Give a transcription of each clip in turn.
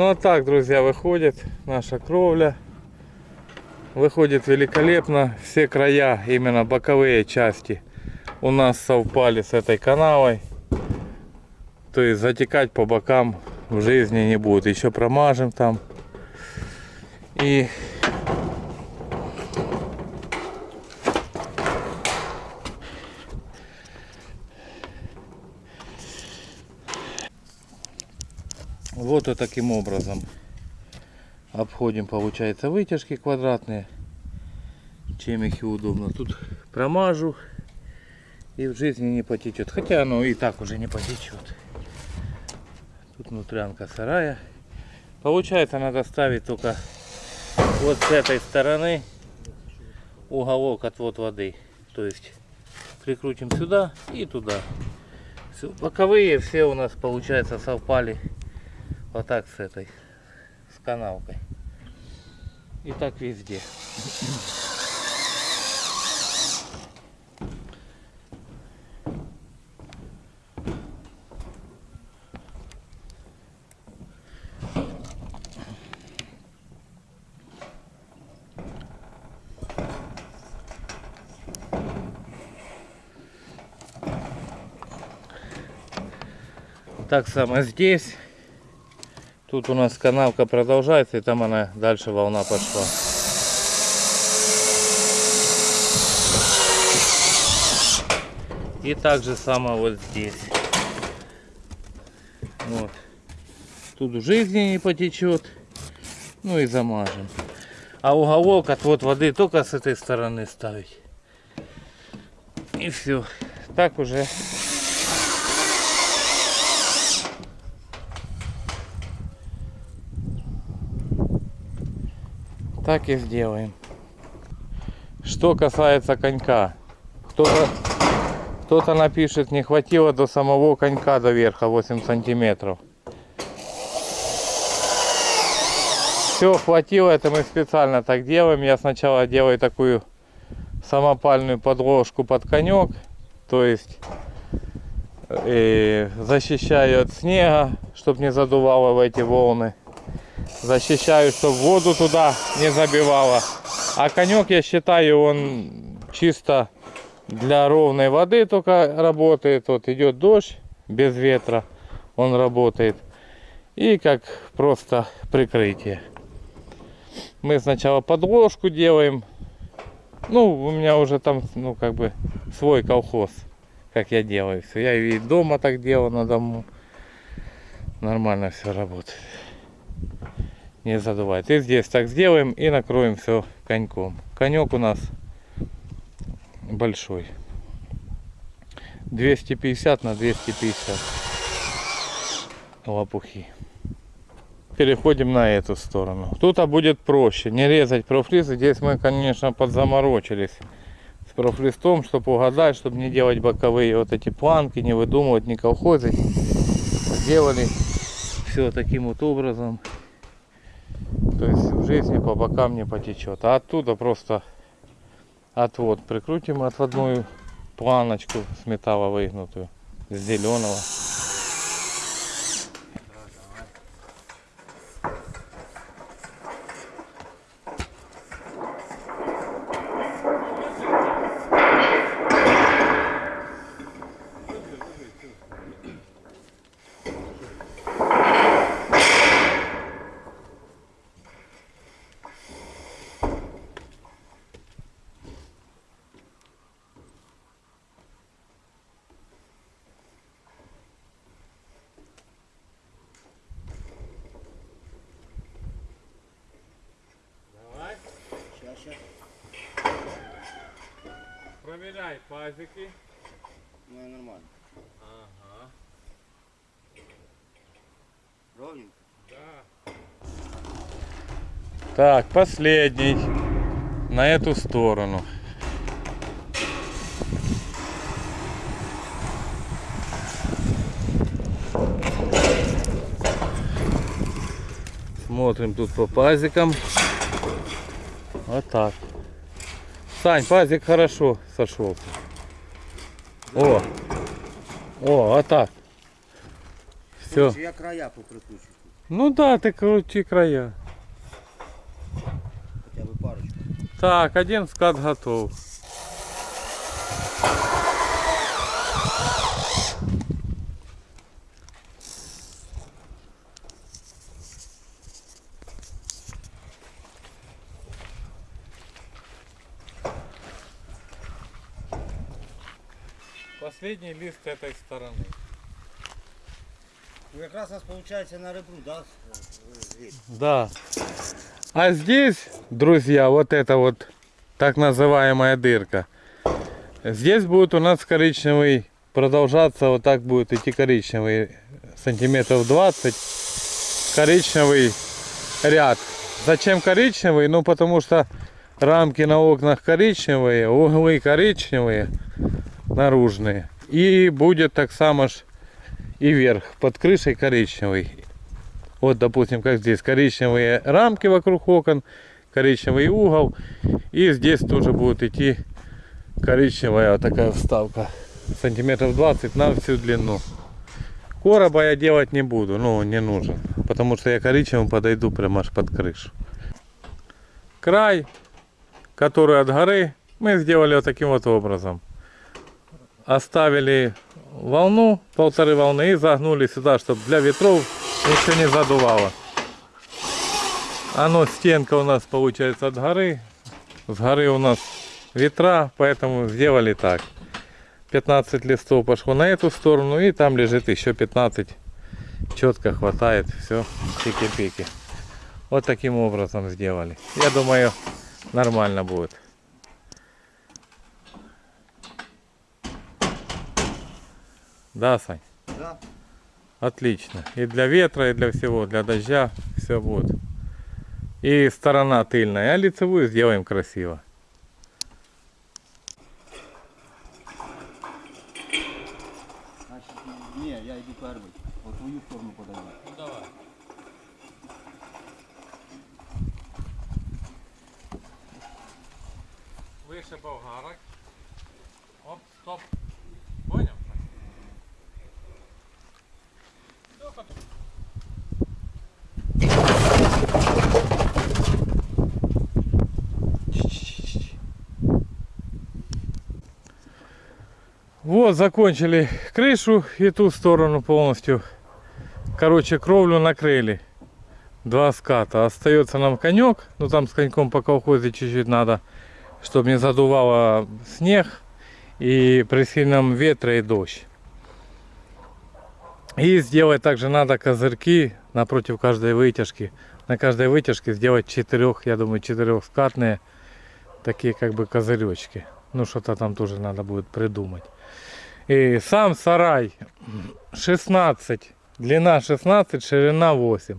Ну а так, друзья, выходит наша кровля. Выходит великолепно. Все края, именно боковые части, у нас совпали с этой канавой. То есть затекать по бокам в жизни не будет. Еще промажем там. И И таким образом обходим, получается, вытяжки квадратные. Чем их и удобно. Тут промажу и в жизни не потечет. Хотя оно и так уже не потечет. Тут внутрянка сарая. Получается, надо ставить только вот с этой стороны уголок отвод воды. То есть прикрутим сюда и туда. Всё. Боковые все у нас получается совпали вот так с этой, с канавкой. И так везде. Так само здесь. Тут у нас канавка продолжается, и там она дальше волна пошла. И так же само вот здесь. Вот. Тут жизни не потечет. Ну и замажем. А уголок отвод воды только с этой стороны ставить. И все. Так уже так и сделаем. Что касается конька. Кто-то Кто-то напишет, не хватило до самого конька до верха 8 сантиметров. Все, хватило, это мы специально так делаем. Я сначала делаю такую самопальную подложку под конек, то есть э, защищаю от снега, чтобы не задувало в эти волны. Защищаю, чтобы воду туда не забивало. А конек, я считаю, он чисто для ровной воды только работает. Вот идет дождь без ветра, он работает. И как просто прикрытие. Мы сначала подложку делаем. Ну, у меня уже там, ну, как бы свой колхоз, как я делаю. Я и дома так делал на дому. Нормально все работает. Не задувает. И здесь так сделаем и накроем все коньком. Конек у нас большой. 250 на 250 лопухи. Переходим на эту сторону. Тут а будет проще. Не резать профлист. Здесь мы, конечно, подзаморочились с профлистом, чтобы угадать, чтобы не делать боковые вот эти планки, не выдумывать, не колхозить. Сделали все таким вот образом. То есть в жизни по бокам не потечет. А оттуда просто отвод прикрутим отводную планочку с металла выгнутую, с зеленого. Сейчас, сейчас. Проверяй пазики. Ну, нормально. Ага, Ровненько. да. Так, последний. На эту сторону. Смотрим тут по пазикам. Вот так. Сань, пазик хорошо сошелся. О, о, вот так. Все. Я края поприкручу. Ну да, ты крути края. Хотя бы парочку. Так, один скат готов. Последний лист этой стороны. Ну, как раз у нас получается на ребру, да? зверь? Да. А здесь, друзья, вот это вот так называемая дырка. Здесь будет у нас коричневый продолжаться, вот так будет идти коричневый сантиметров 20 коричневый ряд. Зачем коричневый? Ну потому что рамки на окнах коричневые, углы коричневые, наружные. И будет так само ж и верх под крышей коричневый. Вот, допустим, как здесь коричневые рамки вокруг окон, коричневый угол. И здесь тоже будет идти коричневая вот такая вставка. Сантиметров 20 на всю длину. Короба я делать не буду, ну не нужен. Потому что я коричневым подойду прямо аж под крышу. Край, который от горы, мы сделали вот таким вот образом. Оставили волну, полторы волны и загнули сюда, чтобы для ветров ничего не задувало. Оно, стенка у нас получается от горы. С горы у нас ветра, поэтому сделали так. 15 листов пошло на эту сторону и там лежит еще 15. Четко хватает, все, пики-пики. Вот таким образом сделали. Я думаю, нормально будет. Да, Сань? Да. Отлично. И для ветра, и для всего, для дождя все будет. И сторона тыльная, а лицевую сделаем красиво. Вот, закончили крышу и ту сторону полностью. Короче, кровлю накрыли. Два ската. Остается нам конек. Ну там с коньком по колхозе чуть-чуть надо, чтобы не задувало снег и при сильном ветре и дождь. И сделать также надо козырьки напротив каждой вытяжки. На каждой вытяжке сделать четырех, я думаю, четырехскатные такие как бы козыречки. Ну что-то там тоже надо будет придумать. И сам сарай 16, длина 16, ширина 8.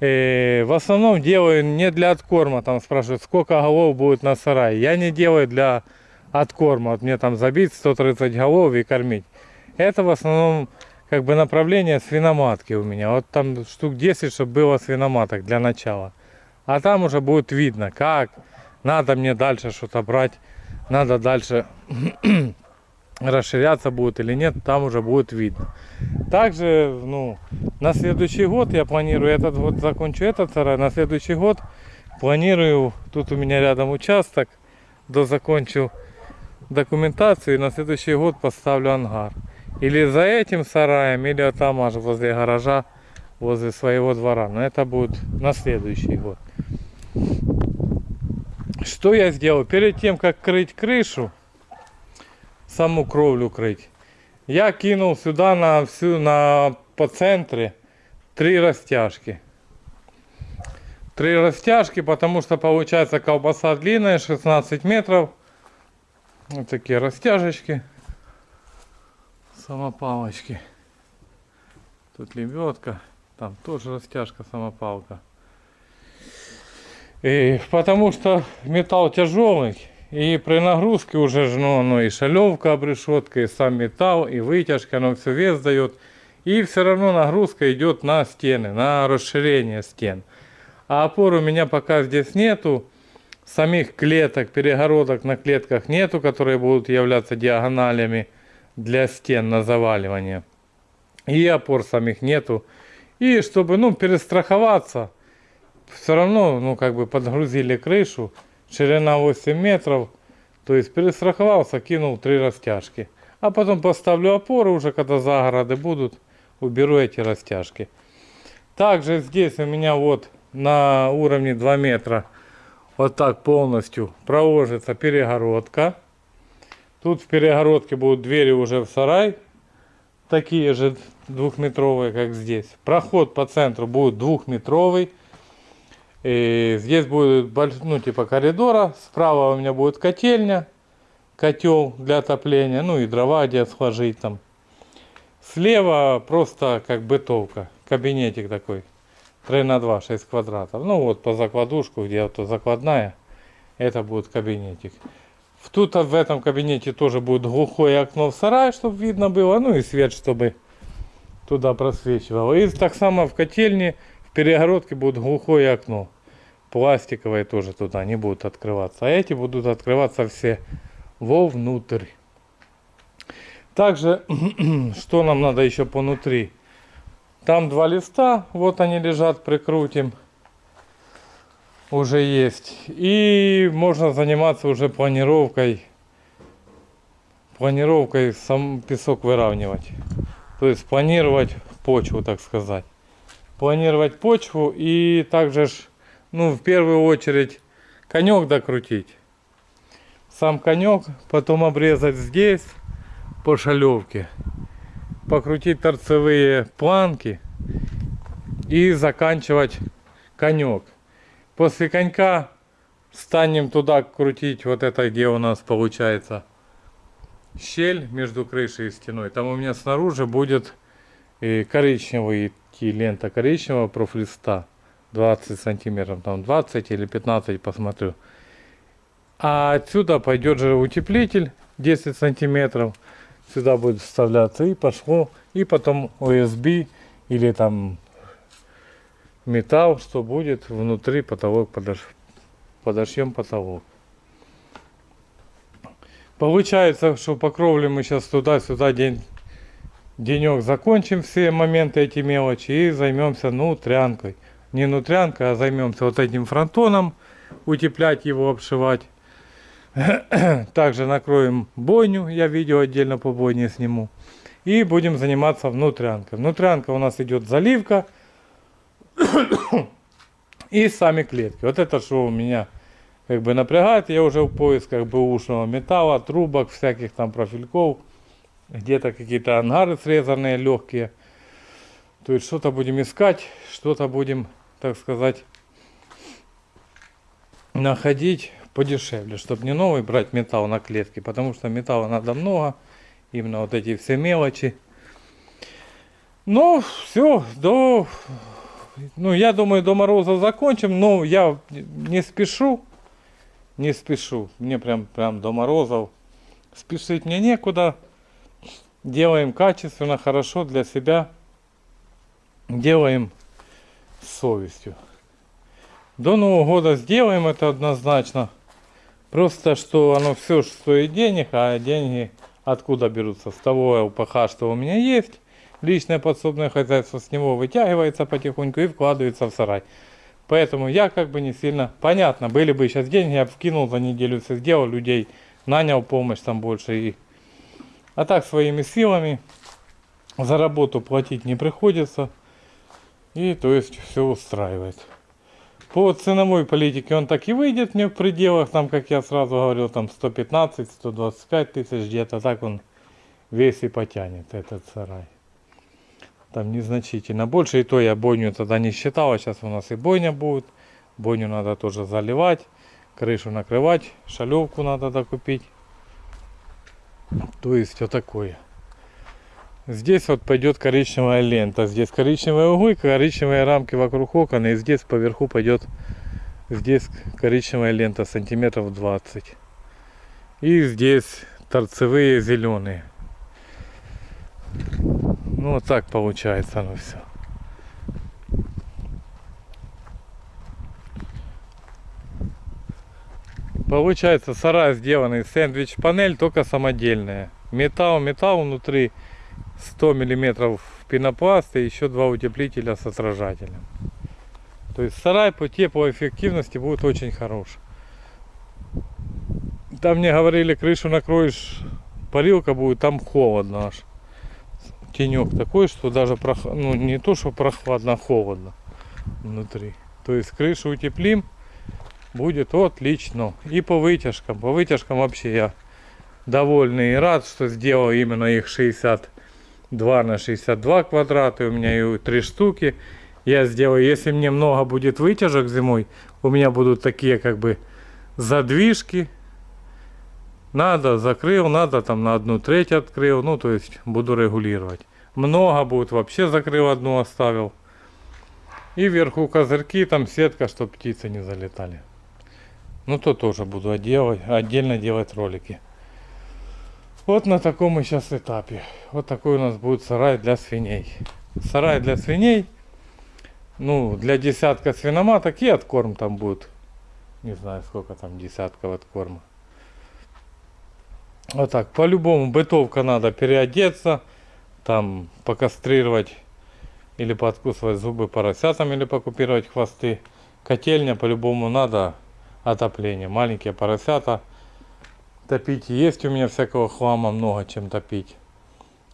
И в основном делаю не для откорма, там спрашивают, сколько голов будет на сарае. Я не делаю для откорма, вот мне там забить 130 голов и кормить. Это в основном как бы направление свиноматки у меня. Вот там штук 10, чтобы было свиноматок для начала. А там уже будет видно, как надо мне дальше что-то брать, надо дальше расширяться будет или нет, там уже будет видно. Также, ну, на следующий год я планирую, этот год закончу этот сарай, на следующий год планирую, тут у меня рядом участок, дозакончу документацию и на следующий год поставлю ангар. Или за этим сараем, или там аж возле гаража, возле своего двора. Но это будет на следующий год. Что я сделал? Перед тем, как крыть крышу, саму кровлю крыть, я кинул сюда на всю, на, по центре три растяжки. Три растяжки, потому что получается колбаса длинная, 16 метров. Вот такие растяжечки. Самопалочки. Тут лебедка. Там тоже растяжка, самопалка. И потому что металл тяжелый. И при нагрузке уже ж, ну, оно и шалевка обрешетка, и сам металл, и вытяжка, оно все вес дает. И все равно нагрузка идет на стены, на расширение стен. А опор у меня пока здесь нету. Самих клеток, перегородок на клетках нету, которые будут являться диагоналями для стен на заваливание. И опор самих нету. И чтобы, ну, перестраховаться, все равно, ну, как бы подгрузили крышу, ширина 8 метров, то есть перестраховался, кинул три растяжки. А потом поставлю опоры уже, когда загороды будут, уберу эти растяжки. Также здесь у меня вот на уровне 2 метра вот так полностью проложится перегородка. Тут в перегородке будут двери уже в сарай, такие же двухметровые, как здесь. Проход по центру будет двухметровый. И здесь будет ну типа коридора. Справа у меня будет котельня, котел для отопления, ну и дрова где сложить там. Слева просто как бытовка, кабинетик такой. 3 на 2, 6 квадратов. Ну вот по закладушку, где вот закладная, это будет кабинетик. В- Тут в этом кабинете тоже будет глухое окно в сарай, чтобы видно было. Ну и свет, чтобы туда просвечивало. И так само в котельне, перегородке будет глухое окно. Пластиковые тоже туда не будут открываться. А эти будут открываться все вовнутрь. Также, что нам надо еще понутри? Там два листа, вот они лежат, прикрутим. Уже есть. И можно заниматься уже планировкой. Планировкой сам песок выравнивать. То есть планировать почву, так сказать. Планировать почву и также, ж, ну, в первую очередь, конек докрутить. Сам конек, потом обрезать здесь по шалевке покрутить торцевые планки и заканчивать конек. После конька станем туда крутить вот это, где у нас получается щель между крышей и стеной. Там у меня снаружи будет и коричневый лента коричневого профлиста 20 сантиметров, там 20 или 15 посмотрю. А отсюда пойдет же утеплитель 10 сантиметров. Сюда будет вставляться и пошло, и потом USB или там металл, что будет внутри потолок подош... подошьем потолок. Получается, что по кровле мы сейчас туда-сюда день, денек закончим все моменты, эти мелочи и займемся нутрянкой. Не нутрянкой, а займемся вот этим фронтоном, утеплять его, обшивать. Также накроем бойню, я видео отдельно по бойне сниму. И будем заниматься внутрянкой. Внутрянка у нас идет заливка и сами клетки. Вот это что у меня как бы напрягает. Я уже в поисках бэушного металла, трубок, всяких там профильков. Где-то какие-то ангары срезанные, легкие. То есть что-то будем искать, что-то будем, так сказать, находить подешевле, чтобы не новый брать металл на клетке, потому что металла надо много, именно вот эти все мелочи. Ну, все, до, ну, я думаю, до мороза закончим, но я не спешу, не спешу, мне прям, прям до морозов спешить мне некуда, делаем качественно, хорошо для себя, делаем с совестью. До Нового года сделаем это однозначно. Просто что оно все стоит денег, а деньги откуда берутся? С того ЛПХ, что у меня есть. Личное подсобное хозяйство с него вытягивается потихоньку и вкладывается в сарай. Поэтому я как бы не сильно... Понятно, были бы сейчас деньги, я бы вкинул за неделю, все сделал, людей нанял помощь там больше. И... А так своими силами за работу платить не приходится. И то есть все устраивает. По ценовой политике он так и выйдет мне в пределах, там, как я сразу говорил, там 115-125 тысяч, где-то так он весь и потянет этот сарай. Там незначительно больше, и то я бойню тогда не считал, а сейчас у нас и бойня будет. Бойню надо тоже заливать, крышу накрывать, шалевку надо докупить. То есть вот такое. Здесь вот пойдет коричневая лента. Здесь коричневые углы, коричневые рамки вокруг окон. И здесь поверху пойдет здесь коричневая лента сантиметров 20. И здесь торцевые зеленые. Ну вот так получается оно все. Получается сарай сделанный сэндвич панель, только самодельная. Металл, металл внутри 100 миллиметров пенопласта и еще два утеплителя с отражателем. То есть сарай по теплоэффективности будет очень хорош. Там мне говорили, крышу накроешь, парилка будет, там холодно аж. Тенек такой, что даже прох... ну, не то, что прохладно, а холодно внутри. То есть крышу утеплим, будет отлично. И по вытяжкам, по вытяжкам вообще я довольный и рад, что сделал именно их 60 2 на 62 квадрата, у меня и 3 штуки. Я сделаю, если мне много будет вытяжек зимой, у меня будут такие как бы задвижки. Надо, закрыл, надо там на одну треть открыл, ну то есть буду регулировать. Много будет, вообще закрыл одну, оставил. И вверху козырьки, там сетка, чтобы птицы не залетали. Ну то тоже буду делать, отдельно делать ролики. Вот на таком мы сейчас этапе. Вот такой у нас будет сарай для свиней. Сарай для свиней. Ну, для десятка свиноматок и откорм там будет. Не знаю, сколько там десятков откорма. Вот так, по-любому бытовка надо переодеться. Там покастрировать или подкусывать зубы поросятам или покупировать хвосты. Котельня по-любому надо отопление. Маленькие поросята топить. Есть у меня всякого хлама много чем топить.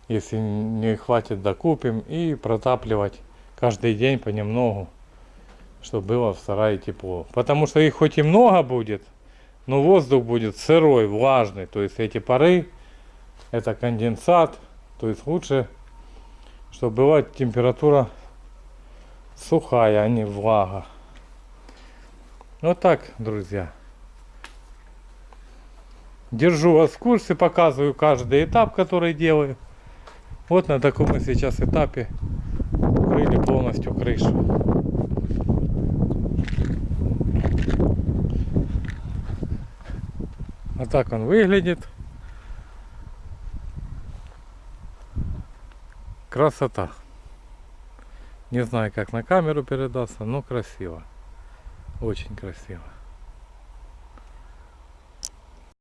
Если не хватит, докупим. И протапливать каждый день понемногу, чтобы было в сарае тепло. Потому что их хоть и много будет, но воздух будет сырой, влажный. То есть эти пары, это конденсат. То есть лучше, чтобы была температура сухая, а не влага. Вот так, друзья. Держу вас в курсе, показываю каждый этап, который делаю. Вот на таком сейчас этапе укрыли полностью крышу. Вот так он выглядит. Красота. Не знаю, как на камеру передастся, но красиво. Очень красиво.